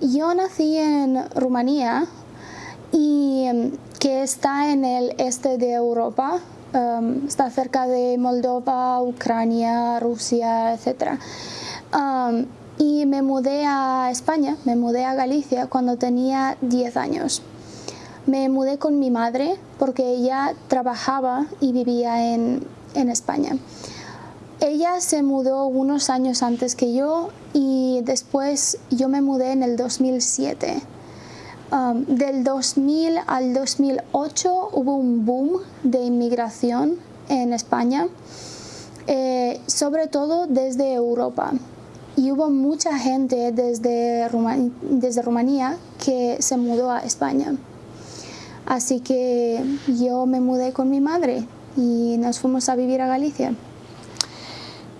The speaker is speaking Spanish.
yo nací en Rumanía y em, que está en el este de Europa, em, está cerca de Moldova, Ucrania, Rusia, etc. y me mudé a España, me mudé a Galicia cuando tenía 10 años. Me mudé con mi madre porque ella trabajaba y vivía en, en España. Ella se mudó unos años antes que yo y después yo me mudé en el 2007. Um, del 2000 al 2008 hubo un boom de inmigración en España, eh, sobre todo desde Europa. Y hubo mucha gente desde, desde Rumanía que se mudó a España. Así que yo me mudé con mi madre y nos fuimos a vivir a Galicia.